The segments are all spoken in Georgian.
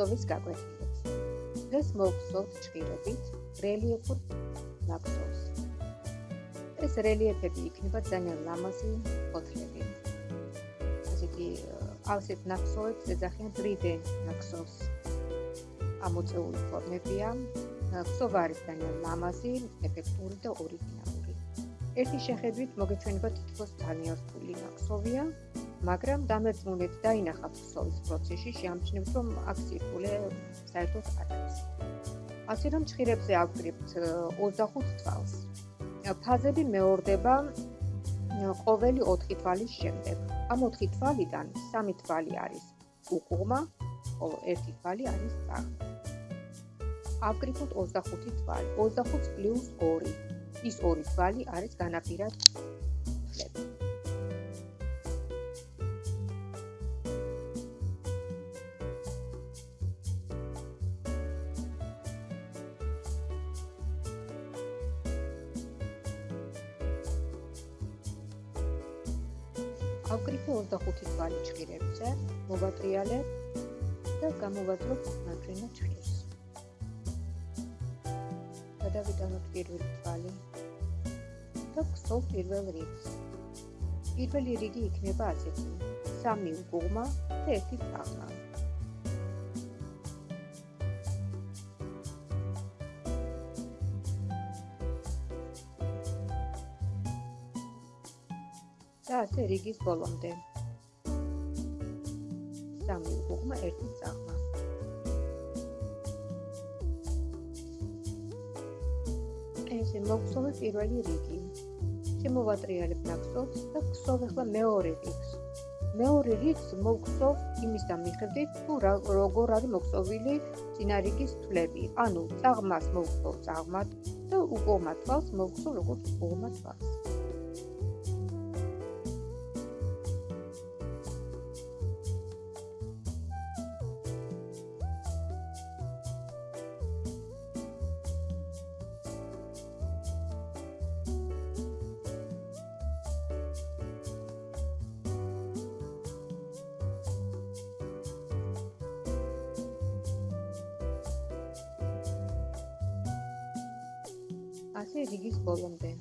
ნაკსოვის გაკვეთილებს. დღეს მოვხსოვთ ჭირებით რელიეფურ ნაკსოვს. ეს რელიეფები იქნება ძალიან ლამაზი ფოთლები. ასეთი ასეთ ნაკსოვებს ეძახიან ტრიდე ნაკსოვს. ამოწეული ფორმებია. ნაკსოვი არის ძალიან ლამაზი, ეფექტური და ორიგინალური. ერთი შეხედვით მოგეჩვენება თითქოს ძალიან რთული ნაკსოვია, მაგრამ დამერწმუნეთ დაინახავთ ქსოვის პროცესში, შეამჩნევთ, რომ აქ სირთულე საერთოდ არ არის. ასე რომ ჭირებზე ავკრიბთ 25 თვალს. ფაზები მეორდება ყოველი 4 თვალის შემდეგ. ამ 4 თვალიდან 3 თვალი არის უკუღმა, ხოლო 1 თვალი არის წაღმა. ავკრიბოთ 25 თვალი. 25 + 2. ის 2 თვალი არის განაპირად ავკრიფე 25 თვალი ჭირებზე, მოვატრიალე და გამოვაძროთ ნატრინა ჭირს. გადავიტანოთ პირველი თვალი და გსოვ პირველ რიგს. პირველი რიგი იქნება ასეთი: სამი უგუღმა და ერთი წაღმა. ასე რიგის ბოლომდე. სამი უგუღმა ერთი წაღმა. ესე მოგხსოვე პირველი რიგი. შემოვატრიალებ ნაკსოვს და გხსოვ ახლა მეორე რიგს. მეორე რიგს მოგხსოვ იმის და მიხედვით თუ როგორ არის მოგხსოვილი წინა რიგის თვლები. ანუ წაღმას მოგხსოვ წაღმად და უგუღმა თვალს მოგხსოვ როგორც უგუღმა თვალს. ასე რიგის ბოლომდე.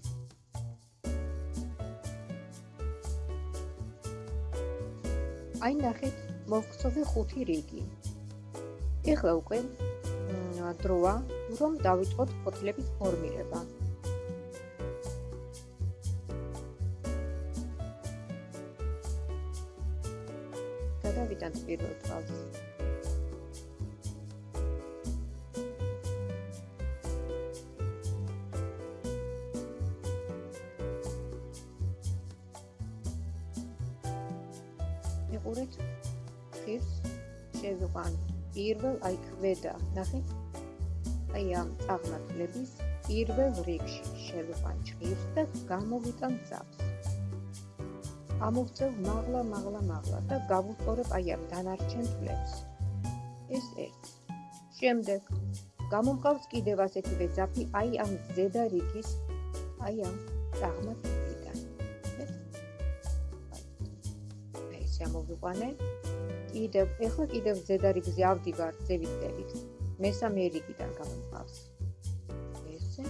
აი ნახეთ, მოვხსოვე ხუთი რიგი. ეხლა უკვე დროა, რომ დავიწყოთ ფოთლების ფორმირება. მიყურეთ ხირს შევიყვან პირველ აი ქვედა ნახეთ აი ამ წაღმართლების პირველ რიგში შევიყვან ჭირს და გამოვიტან ძავს. ამოვწევ მაღლა მაღლა მაღლა და გავუწორებ აი ამ დანარჩენ თვლებს. ეს ერთ შემდეგ გამომყავს კიდევ ასეთივე ძაფი აი ამ ზედა რიგის აი ამ წაღმართლების შემოვიყვანე. კიდევ ეხლა კიდევ ზედა რიგზე ავდივარ ზევიდებით. მესამე რიგიდან გამომყავს. ესე.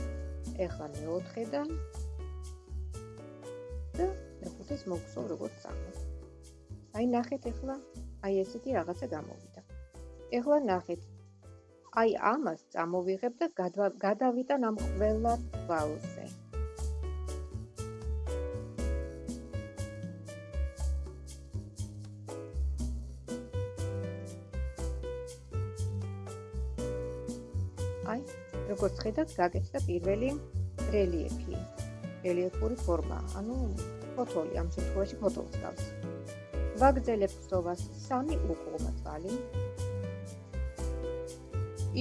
ეხლა მეოთხედან და მეხუთეს მოგხსოვ როგორც წამო. აი ნახეთ ეხლა აი ესეთი რაღაცა გამოვიდა. ეხლა ნახეთ აი ამას წამოვიღებ და გადავიტან ამ ყველა ვალზე. აი, როგორც ხედავთ, გაკეთდა პირველი რელიეფი. რელიეფური ფორმა, ანუ ფოთოლი, ამ შემთხვევაში ფოთოლს გავს. ვაგზელებ სწოვას სამი უკუღმა თვალი.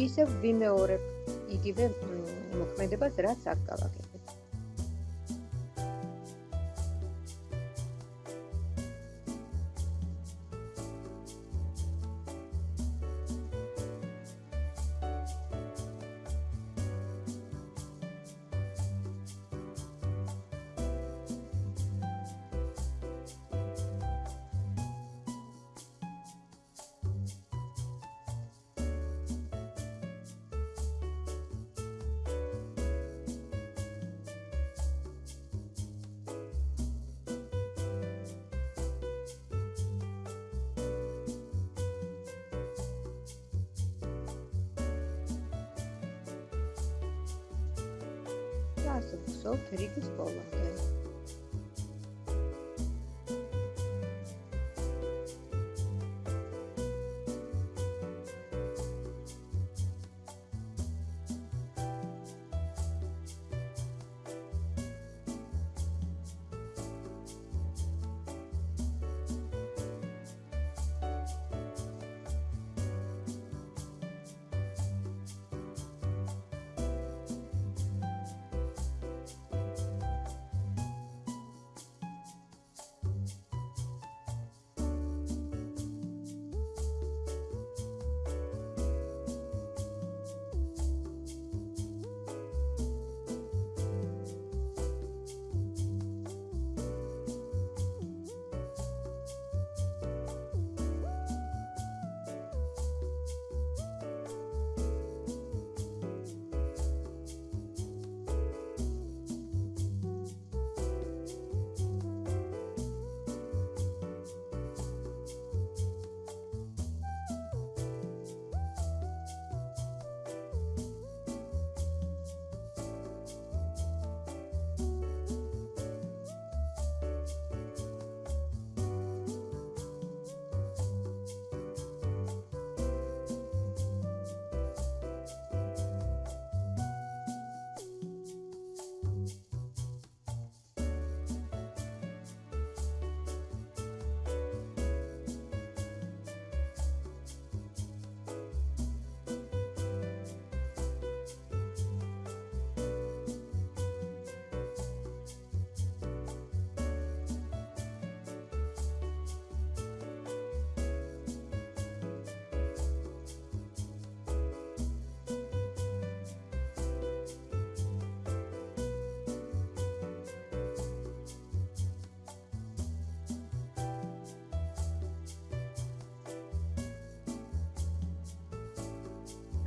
ისევ ვიმეორებ იგივე მოქმედებას, რაც აქ გავაკეთე. და ასე ვხსოვთ რიგის ბოლომდე.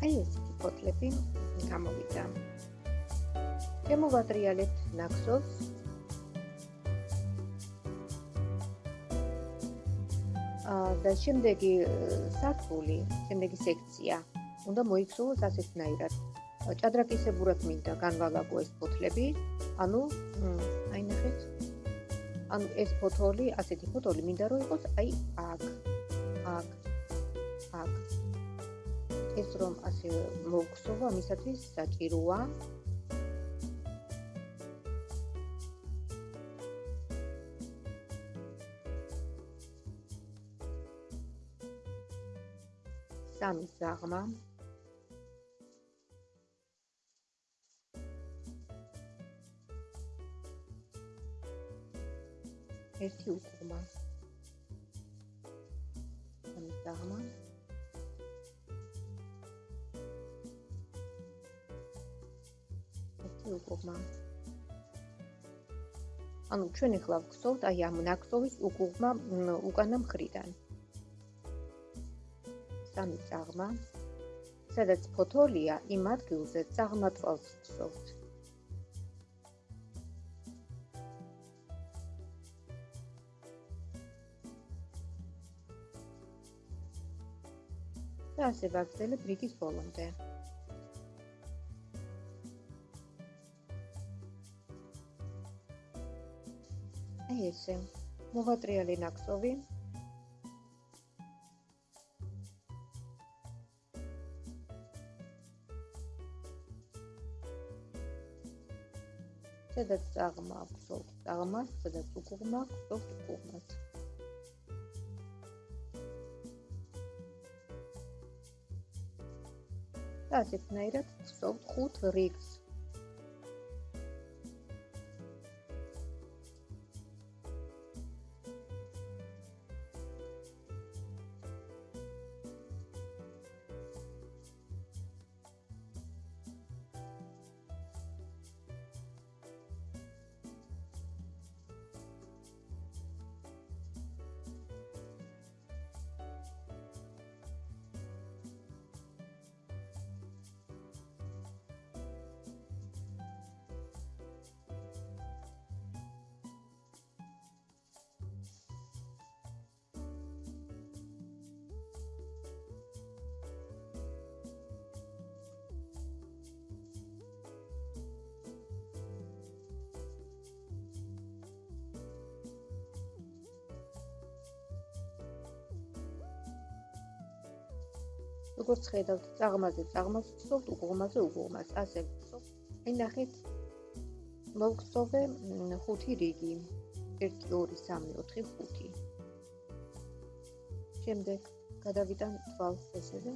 აი ესეთი ფოტლები გამოვიდა. შემოვატრიალებთ ნაკსოვს. აა და შემდეგი სართული, შემდეგი სექცია უნდა მოიქცულოს ასეთნაირად. ჭადრაკისებურად მინდა განვალაგო ეს ფოტლები. ანუ აი ნახეთ. ანუ ეს ფოტოლი, ასეთი ფოტოლი მინდა რომ იყოს აი აქ. აქ. აქ. ეს რომ ასე მოგხსოვო ამისათვის საჭიროა. სამი ზაღმა. ერთი უკუღმა უკუღმა. ანუ ჩვენ ახლა ვგსოვთ აი ამ ნაკსოვის უკუღმა უკანა მხრიდან. სამი წაღმა, სადაც ფოთოლია, იმ ადგილზე წაღმა წვალს ვგსოვთ. და ასე ვაგრძელებ რიგის ბოლომდე. აი ესე მოვატრიალე ნაკსოვი სადაც წაღმა აქვს, წაღმას, სადაც უკუღმა აქვს, უკუღმას. და ასეთნაირად ვსოვთ ხუთ რიგს. როგორც ხედავთ, წაღმაზე წაღმას ვცხოვთ, უგუღმაზე უგუღმას, ასე ვცხოვ. აი ნახეთ. მოვგზოვე ხუთი რიგი. 1 2 3 4 5. შემდეგ გადავიტან თვალს ესეზე.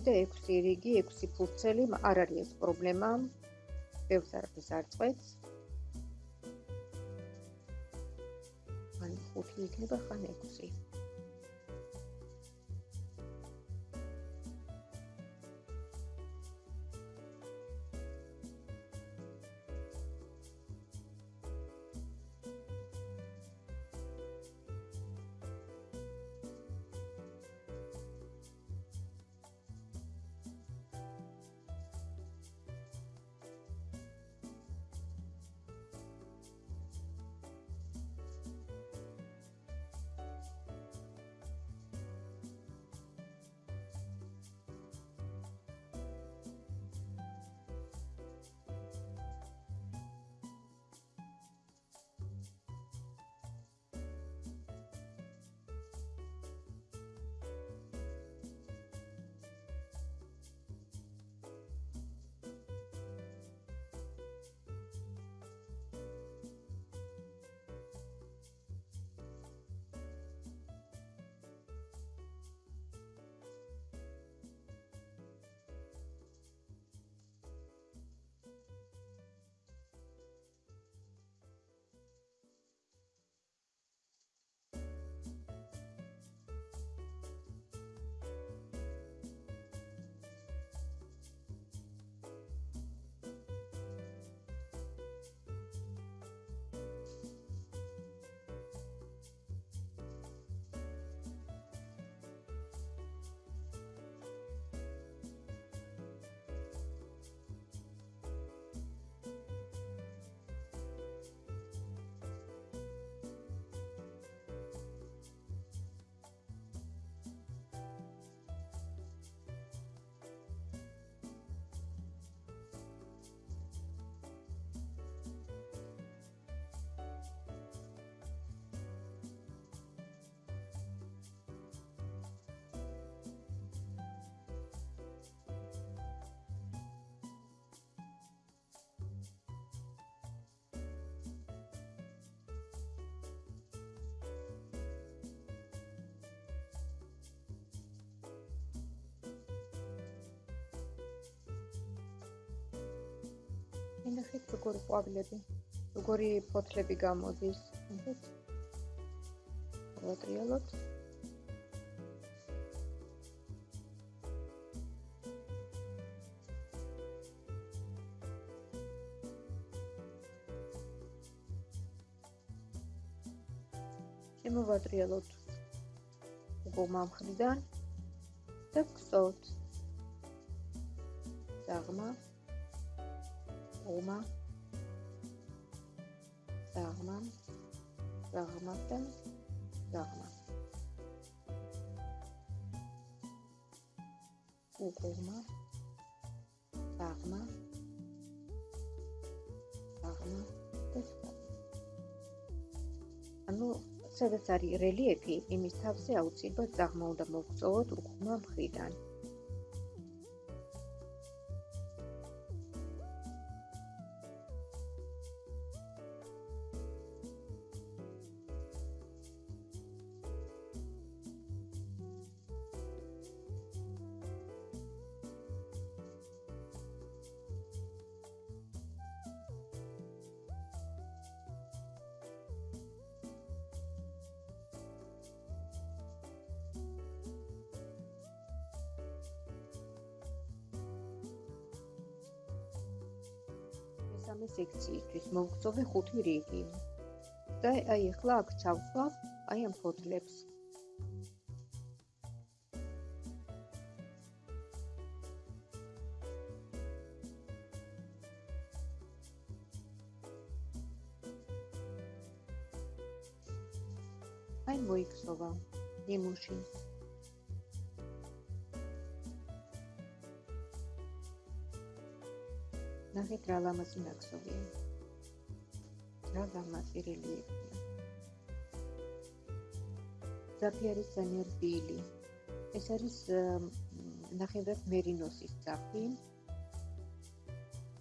გამოვიდა 6 რიგი, 6 ფურცელი, არ არის ეს პრობლემა. ბევრს არაფერს არ წყვეტს. ან 5 იქნება ხან 6. ნახეთ როგორი ყვავილები როგორი ფოთლები გამოდის. ნახეთ ვატრიალოთ შემოვატრიალოთ უგომა მხრიდან და გსოვთ დაღმა ომა დაღმა. დაღმა და დაღმა. უყურმა დაღმა. დაღმა და ანუ სადაც არის რელიეფი იმის თავზე აუცილებლად დაღმა უნდა მოგწოვოთ უყურმა მხრიდან მესამე სექციისთვის მოვგზოვე ხუთი რიგი. და აი ახლა აქ ჩავხვალ აი ამ ფოთლებს. აი მოიქცოვა ნიმუში. ნახეთ რა ლამაზი ნაკსოვია რა ლამაზი რელიეფია ზაფიარის ზანერბილი ეს არის ნახევრად მერინოსის ძაფი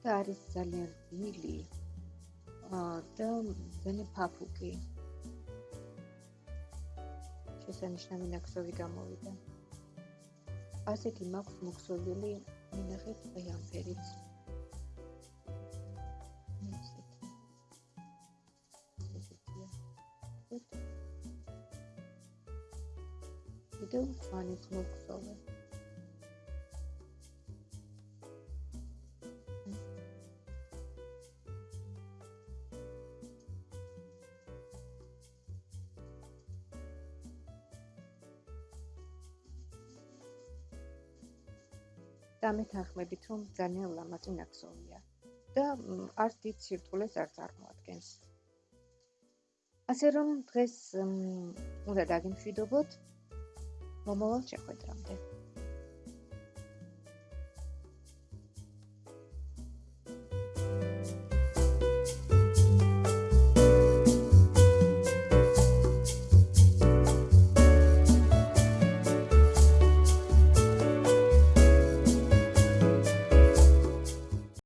და არის ძალიან რბილი. და ძალიან ფაფუკი. შესანიშნავი ნაკსოვი გამოვიდა. ასეთი მაქვს მოქსოვილი მინახეთ აი ფანის მოგწოვე. და მეთანხმებით რომ ძალიან ლამაზი ნაკსოვია და არც დიდ სირთულეს არ წარმოადგენს. ასე რომ დღეს უნდა დაგიმშვიდობოთ მომავალ შეხვედრამდე